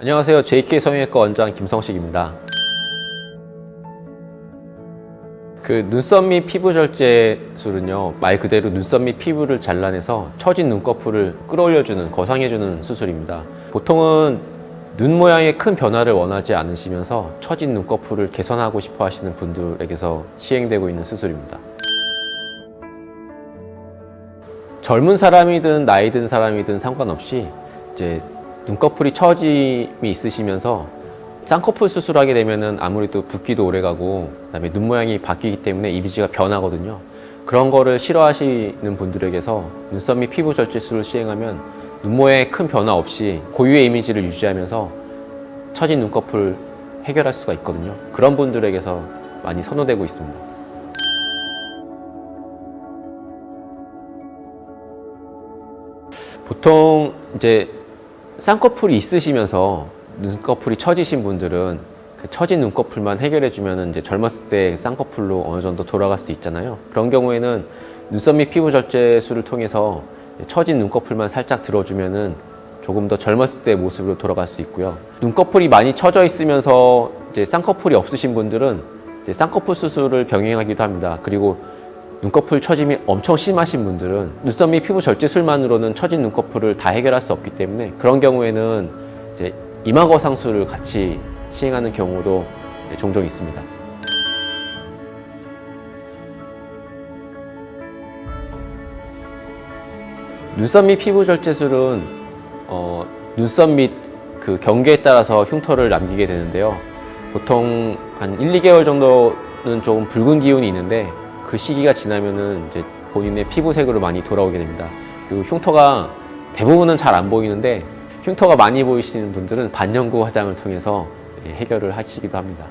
안녕하세요. JK 성형외과 원장 김성식입니다. 그 눈썹 및 피부 절제술은요 말 그대로 눈썹 및 피부를 잘라내서 처진 눈꺼풀을 끌어올려주는 거상해주는 수술입니다 보통은 눈 모양의 큰 변화를 원하지 않으시면서 처진 눈꺼풀을 개선하고 싶어 하시는 분들에게서 시행되고 있는 수술입니다 젊은 사람이든 나이 든 사람이든 상관없이 이제 눈꺼풀이 처짐이 있으시면서 쌍꺼풀 수술하게 되면은 아무래도 붓기도 오래가고 그다음에 눈 모양이 바뀌기 때문에 이미지가 변하거든요. 그런 거를 싫어하시는 분들에게서 눈썹 및 피부 절제술을 시행하면 눈 모양에 큰 변화 없이 고유의 이미지를 유지하면서 처진 눈꺼풀 해결할 수가 있거든요. 그런 분들에게서 많이 선호되고 있습니다. 보통 이제 쌍꺼풀이 있으시면서 눈꺼풀이 처지신 분들은 그 처진 눈꺼풀만 해결해 주면 이제 젊었을 때 쌍꺼풀로 어느 정도 돌아갈 수 있잖아요. 그런 경우에는 눈썹 및 피부 절제술을 통해서 처진 눈꺼풀만 살짝 들어주면은 조금 더 젊었을 때 모습으로 돌아갈 수 있고요. 눈꺼풀이 많이 처져 있으면서 이제 쌍꺼풀이 없으신 분들은 이제 쌍꺼풀 수술을 병행하기도 합니다. 그리고 눈꺼풀 처짐이 엄청 심하신 분들은 눈썹 및 피부 절제술만으로는 처진 눈꺼풀을 다 해결할 수 없기 때문에 그런 경우에는 이제 이마거 상수를 같이 시행하는 경우도 종종 있습니다. 눈썹 및 피부 절제술은 어, 눈썹 및 그 경계에 따라서 흉터를 남기게 되는데요. 보통 한 1, 2개월 정도는 조금 붉은 기운이 있는데 그 시기가 지나면은 이제 본인의 피부색으로 많이 돌아오게 됩니다. 그리고 흉터가 대부분은 잘 안 보이는데 흉터가 많이 보이시는 분들은 반영구 화장을 통해서 해결을 하시기도 합니다.